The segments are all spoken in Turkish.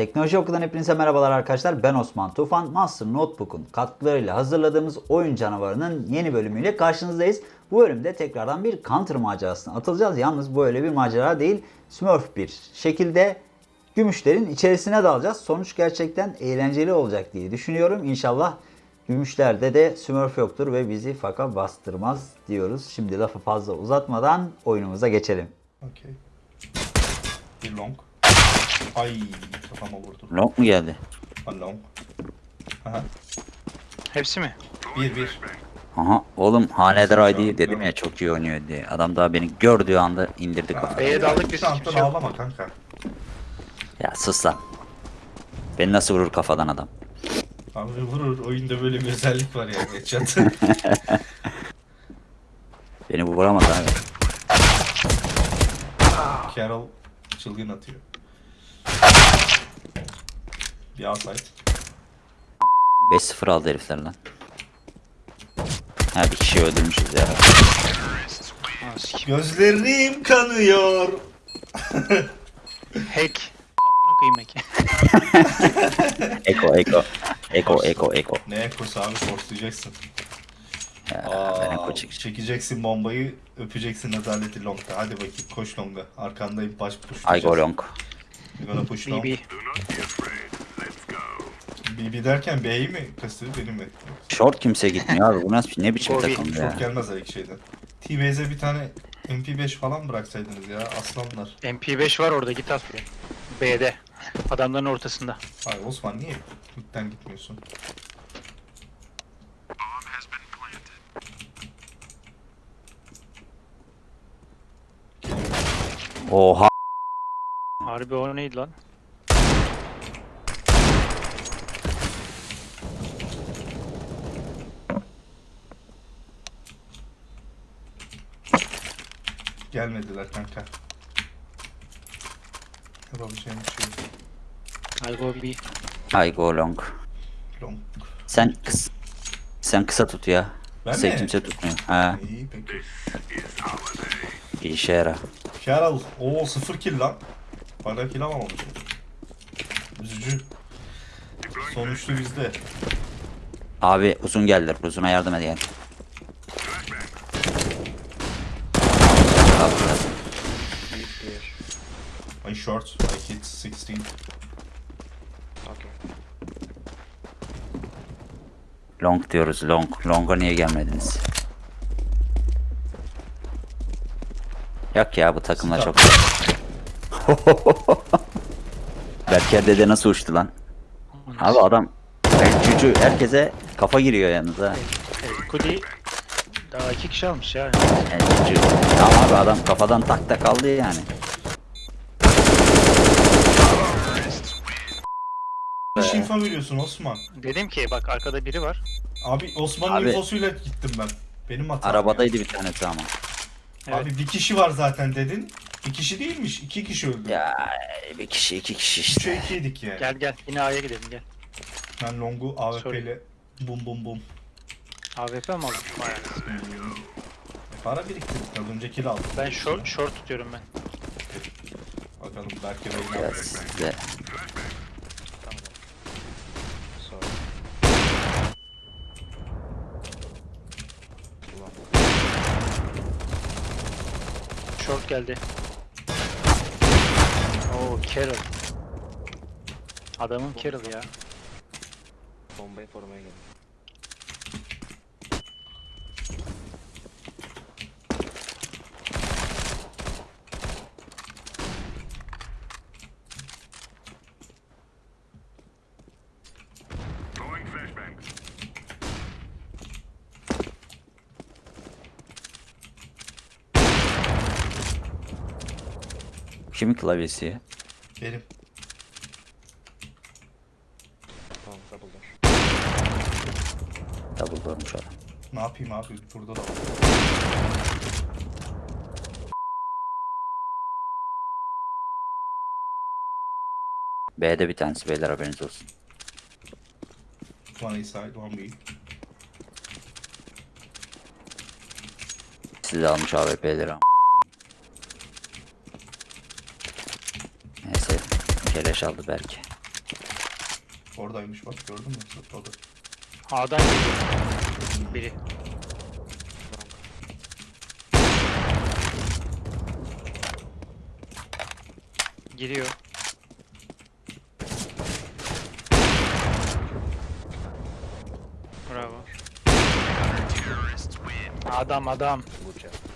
Teknoloji Oku'dan hepinize merhabalar arkadaşlar. Ben Osman Tufan. Master Notebook'un katkılarıyla hazırladığımız oyun canavarının yeni bölümüyle karşınızdayız. Bu bölümde tekrardan bir Counter macerasına atılacağız. Yalnız bu öyle bir macera değil. Smurf bir şekilde gümüşlerin içerisine dalacağız. Sonuç gerçekten eğlenceli olacak diye düşünüyorum. İnşallah gümüşlerde de Smurf yoktur ve bizi faka bastırmaz diyoruz. Şimdi lafı fazla uzatmadan oyunumuza geçelim. Okey. Bir long. Ay kafama vurdu. Long mu geldi? Ha long. Aha. Hepsi mi? Bir bir. Aha oğlum Haneder ID dedim ya çok iyi oynuyor diye. Adam daha beni gördüğü anda indirdi kafayı. B'ye daldık biz, kimse yok. ağlama kanka. Ya sus lan. Beni nasıl vurur kafadan adam? Abi vurur. Oyunda böyle bir özellik var ya. Headshot. Beni vuramaz abi. Carol çılgın atıyor. Bir outside. 5-0 aldı herifler lan. Ha bir kişi öldürmüşüz ya. Ha, sikim. Gözlerim kanıyor. Hack. Amına koyayım hack. Eko eko. Eko eko eko. Ne ekosu abi forslayacaksın. Ya, ben eko Aa, çekeceğim. çekeceksin bombayı, öpeceksin azaleti long'da. Hadi bakayım koş long'a. Arkandayım baş push. I go long. You're gonna push long. BB. BB derken B'yi mi kastırdı benim mi? Short kimse gitmiyor abi. Bu nasıl ne biçim takım Çok ya. gelmez ilk şeyden. T-Base'e bir tane MP5 falan bıraksaydınız ya aslanlar. MP5 var orada git at buraya. B'de. Adamların ortasında. Ay Osman niye ilkten gitmiyorsun? Oha. Harbi o neydi lan? Gelmediler kanka. Yapabileceğim bir şey yok. I'll go B. I go long. Long. Sen kıs sen kısa tut ya. Ben Kısa mi? kimse tutmuyor. Ha, İyi peki. bir işe yara. Carol. Oo 0 kill lan. Hala kill alamamışım. Üzücü. Sonuçta bizde. Abi uzun geldiler. Uzuna yardım edin. I short. I hit 16. Long diyoruz long. Long'a niye gelmediniz? Yok ya bu takımla çok... Berker dede nasıl uçtu lan? Abi adam cücü herkese kafa giriyor yalnız ha. Kudi daha iki kişi almış ya. Yani cücü. Tamam abi adam kafadan tak tak aldı yani. Hiç info veriyorsun Osman. Dedim ki bak arkada biri var. Abi Osman'ın Abi- infosuyla gittim ben. Benim hatam. Arabadaydı bir tanesi ama. Evet. Abi bir kişi var zaten dedin. Bir kişi değilmiş. iki kişi öldü. Ya bir kişi iki kişi Üçe işte. ikiydik yani. Gel gel yine A'ya gidelim gel. Ben Long'u AWP Sorry. ile bum bum bum. AWP mi aldın? Bayağı. Hmm. Para biriktirdik. Az önce kill aldık. Ben short, short tutuyorum ben. Bakalım belki de Ya size. Short geldi. Oo Carol. Adamın Carol ya. Bombayı korumaya geldim. Kimin klavyesi? Benim. Tamam double door. Double doormuş adam. Ne yapayım abi? Burada da. B'de bir tanesi beyler haberiniz olsun. One side, one B. Sizi almış AWP'leri ama. Neyse. Keleş aldı belki. Oradaymış bak gördün mü? Zıpladı. A'dan geliyor. Biri. Giriyor. Bravo. Adam adam. Vuracağım.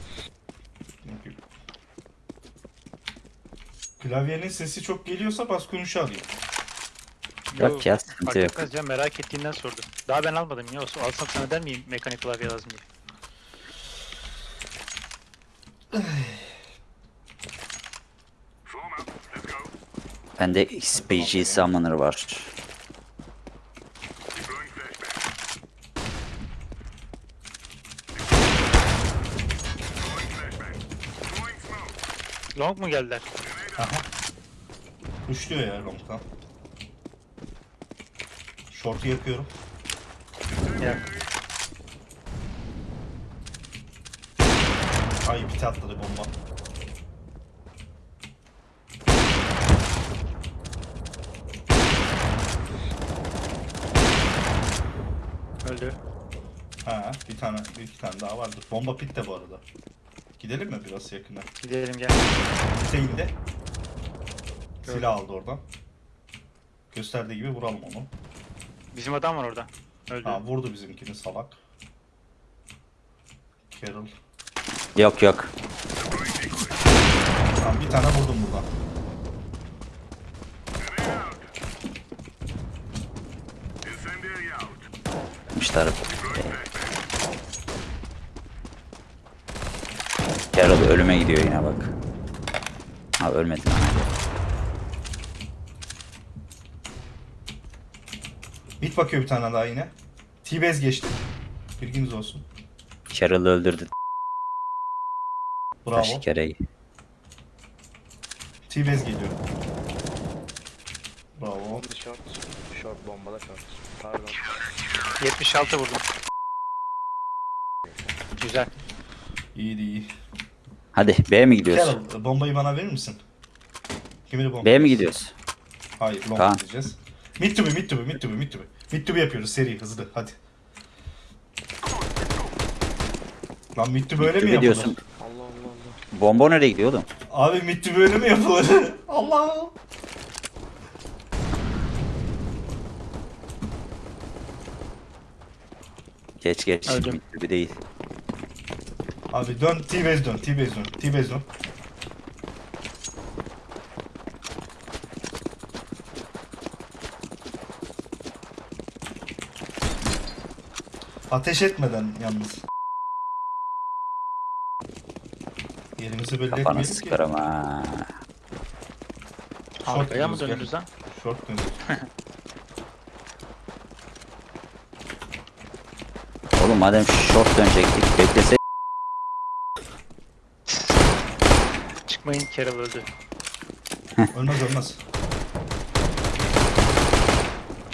Klavyenin sesi çok geliyorsa bas konuşu alayım. Yok ya sıkıntı fark yok. etmez ya merak ettiğinden sordu. Daha ben almadım ya. Olsun, Alsam sana der miyim mekanik klavye lazım diye. Bende XPG Summoner var. Long mu geldiler? Aha. Kuşluyor ya long'dan. Short'u yakıyorum. Ya. Ay pite atladı bomba. Öldü. Ha bir tane bir iki tane daha vardı. Bomba pit de bu arada. Gidelim mi biraz yakına? Gidelim gel. Pite indi. Silah aldı oradan. Gösterdiği gibi vuralım onu. Bizim adam var orada. Öldü. Ha vurdu bizimkini salak. Carol. Yok yok. Tamam bir tane vurdum buradan. Yapmışlar. Carol ölüme gidiyor yine bak. Ha ölmedin ama. Bit bakıyor bir tane daha yine. T-Base geçti. Bilginiz olsun. Carol'ı öldürdü. Bravo. Taş kereyi. T-Base geliyor. Bravo. Bomba short. Short bombada short. Pardon. 76 vurdum. Güzel. İyiydi iyi. Hadi B'ye mi gidiyoruz? Carol bombayı bana verir misin? Kimin bomba? B'ye mi gidiyoruz? Hayır long Kaan. gideceğiz. Mid to be mid to be mid to be mid to be. Mid to be yapıyoruz seri hızlı hadi. Lan mid to be öyle mi yapılır? diyorsun. Allah Allah Allah. Bomba nereye gidiyor oğlum? Abi mid to be öyle mi yapılır? Allah. Geç geç. Öldüm. Bir değil. Abi dön T-Base dön T-Base dön T-Base dön. Ateş etmeden yalnız. Yerimizi belli Kafana etmeyelim ki. sıkarım ha. Short Arkaya mı gel. dönüyoruz lan? Short dönüyoruz. Oğlum madem short dönecektik beklese Çıkmayın Carol öldü. Ölmez ölmez.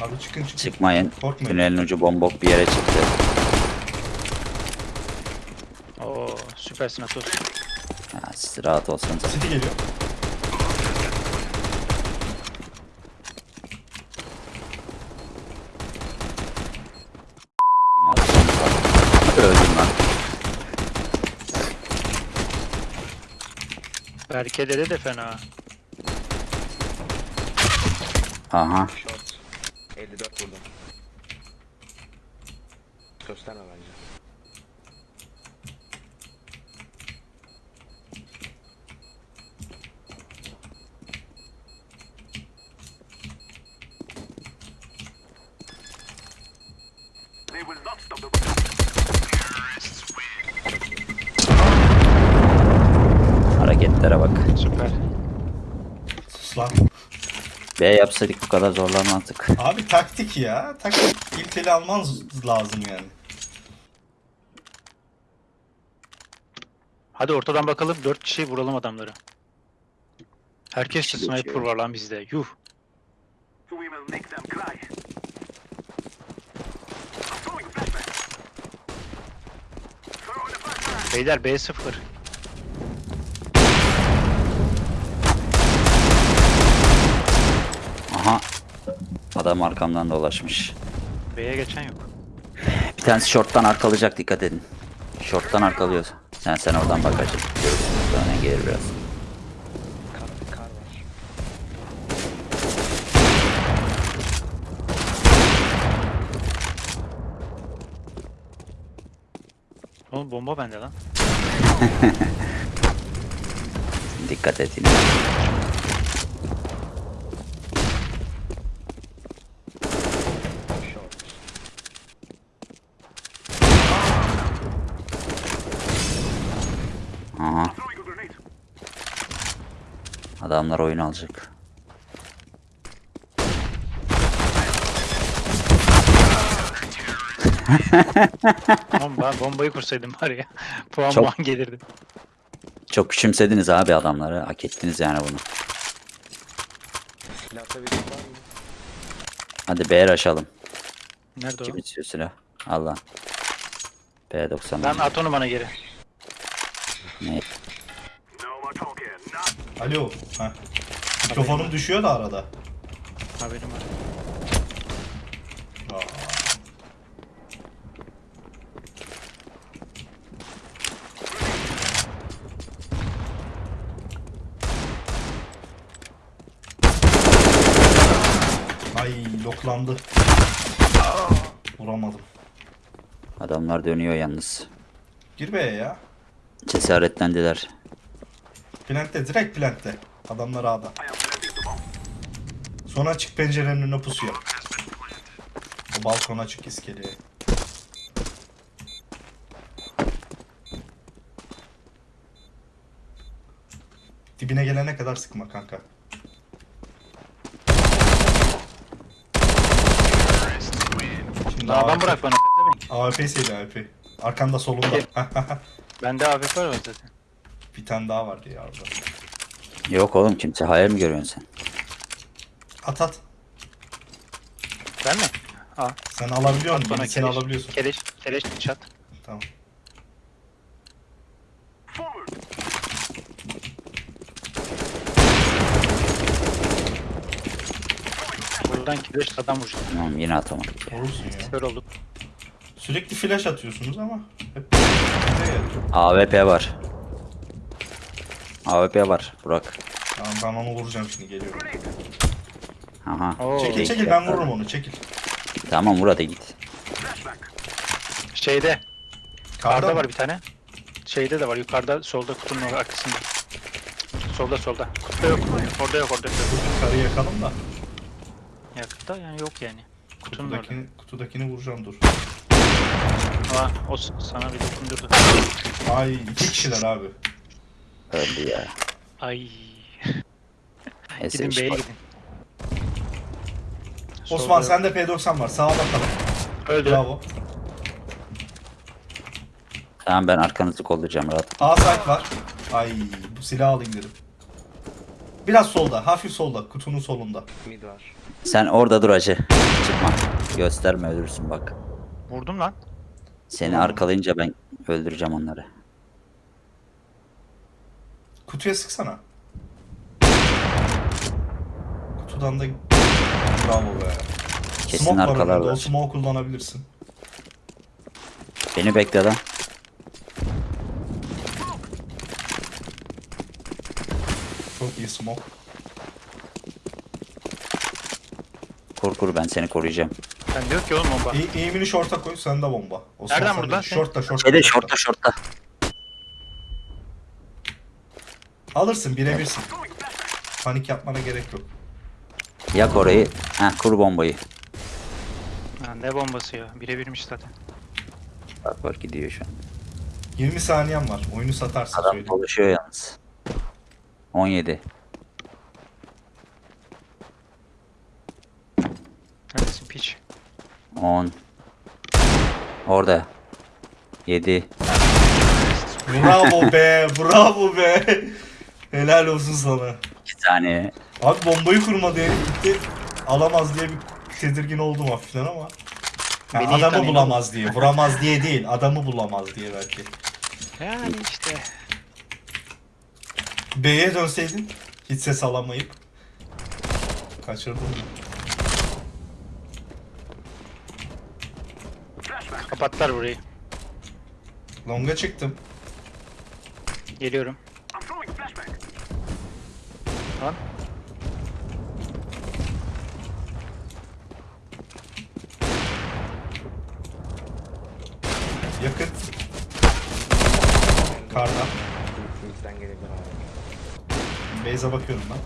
Abi çıkın çıkın. çıkmayın. Korkmayın. Tünelin ucu bombok bir yere çıktı. Oo süpersin Atos. Ha, siz rahat olsanız. City geliyor. Öldüm de fena. Aha. Short. 54 vurdum. Gösterme bence. Hareketlere bak. Süper. Sus lan. B yapsaydık bu kadar zorlanmazdık. Abi taktik ya. Taktik. İlkeli alman lazım yani. Hadi ortadan bakalım 4 kişi vuralım adamları. Herkes Kişi sniper var lan bizde. Yuh. Beyler B0. Aha. Adam arkamdan dolaşmış. B'ye geçen yok. Bir tanesi short'tan arkalayacak dikkat edin. Short'tan arkalıyor. Sen sen oradan bak acı. Görürsün. Gelir biraz. Kar, kar var. Oğlum bomba bende lan. Dikkat et yine. Adamlar oyun alacak. Oğlum ben bombayı kursaydım var ya. Puan Çok- puan gelirdi. Çok küçümsediniz abi adamları. Hak ettiniz yani bunu. Var mı? Hadi B'ye aşalım. Nerede o? Kim istiyor silah? Allah. B90. Lan at onu bana geri. Ne? Alo. Heh. Mikrofonum düşüyor da arada. Haberim var. Aa. Ay loklandı. Vuramadım. Adamlar dönüyor yalnız. Gir be ya. Cesaretlendiler. Plantte direkt plantte. Adamlar A'da. Sonra açık pencerenin önüne pusuyor. O balkon açık iskeleye. Dibine gelene kadar sıkma kanka. Şimdi Daha ben AWP bırak bana. AWP'siydi AWP. Arkanda solunda. Bende AFK var zaten. Bir tane daha vardı ya orada. Yok oğlum kimse hayal mi görüyorsun sen? At at. Ben mi? Aa. Sen alabiliyor musun? Bana keleş, alabiliyorsun. keleş, keleş çat. Tamam. Buradan keleş adam vuracak. Tamam yine atamadım. Vurursun ya. Kör olduk. Sürekli flash atıyorsunuz ama hep. AWP var. AWP var Burak. Tamam ben onu vuracağım şimdi geliyorum. Aha. Oo. Çekil çekil ben vururum onu çekil. Tamam vur hadi git. Şeyde. Karda Karda var bir tane. Şeyde de var. Yukarıda solda kutunun arkasında. Solda solda. Kutuda yok. Orada yok orada yok. Karıyı yakalım da. Yakıtta yani yok yani. Kutunun orada. Kutudakini, kutudakini vuracağım dur. Aa, o sana bir dokundurdu. Ay iki kişiler abi. Öldü ya. Ay. Neyse Gidin iş B'ye var. gidin. Osman sende P90 var. Sağa bakalım. Öldü. Bravo. Tamam ben arkanızı kollayacağım rahat. A site var. Ay bu silahı alayım dedim. Biraz solda, hafif solda, kutunun solunda. Mid var. Sen orada dur acı. Çıkma. Gösterme ölürsün bak. Vurdum lan. Seni arkalayınca ben öldüreceğim onları. Kutuya sıksana. Kutudan da bravo be. Kesin smoke var önünde, arkalarlar. O smoke kullanabilirsin. Beni bekle lan. Çok iyi smoke. Kur kur ben seni koruyacağım. Ben diyor ki oğlum bomba. İyi, eğimini short'a koy, sende bomba. Osman, Nereden lan sen? Short'ta, short'ta. Şeyde short'ta. şortta Alırsın, birebirsin. Panik yapmana gerek yok. Yak orayı. Heh kur bombayı. Ha, ne bombası ya? Birebirmiş zaten. Bak bak gidiyor şu an. 20 saniyen var. Oyunu satarsın Adam söyleyeyim. dolaşıyor yalnız. 17. Neredesin piç? 10. Orada. 7. Bravo be, bravo be. Helal olsun sana. İki tane. Abi bombayı kurmadı herif gitti. Alamaz diye bir tedirgin oldum hafiften ama. Yani adamı tanıyordum. bulamaz diye. Vuramaz diye değil. Adamı bulamaz diye belki. Yani işte. B'ye dönseydin hiç ses alamayıp kaçırdım. Kapattılar burayı. Longa çıktım. Geliyorum. Beyza bakıyorum ben.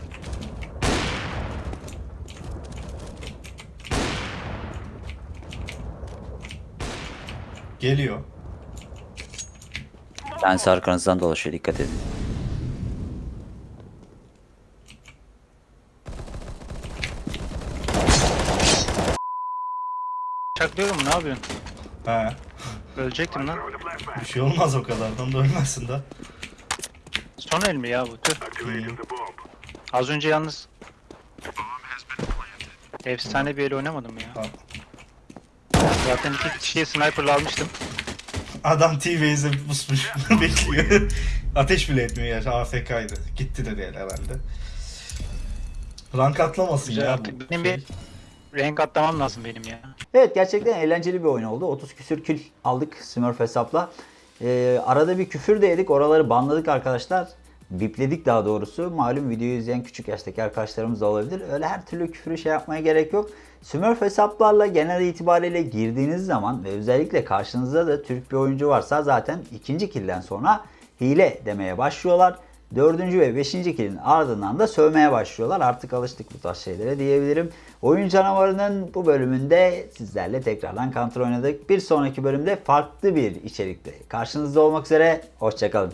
Geliyor. Tanesi arkanızdan dolaşıyor dikkat edin. Çaklıyorum ne yapıyorsun? He. Ölecektim lan. Bir şey olmaz o kadardan da ölmezsin de. Son el mi ya bu? Tüh. Az önce yalnız efsane bir el oynamadım ya. Tamam. Zaten iki kişiye sniper'la almıştım. Adam T-Base'e pusmuş bekliyor. Ateş bile etmiyor ya AFK'ydı. Gitti de değil herhalde. Rank atlamasın Güzel ya. artık. Benim şey. bir renk atlamam lazım benim ya. Evet gerçekten eğlenceli bir oyun oldu. 30 küsür kill aldık Smurf hesapla. Ee, arada bir küfür de yedik. Oraları banladık arkadaşlar. Bipledik daha doğrusu. Malum videoyu izleyen küçük yaştaki arkadaşlarımız da olabilir. Öyle her türlü küfürü şey yapmaya gerek yok. Smurf hesaplarla genel itibariyle girdiğiniz zaman ve özellikle karşınızda da Türk bir oyuncu varsa zaten ikinci kilden sonra hile demeye başlıyorlar. Dördüncü ve beşinci kilin ardından da sövmeye başlıyorlar. Artık alıştık bu tarz şeylere diyebilirim. Oyun canavarının bu bölümünde sizlerle tekrardan kontrol oynadık. Bir sonraki bölümde farklı bir içerikte karşınızda olmak üzere. Hoşçakalın.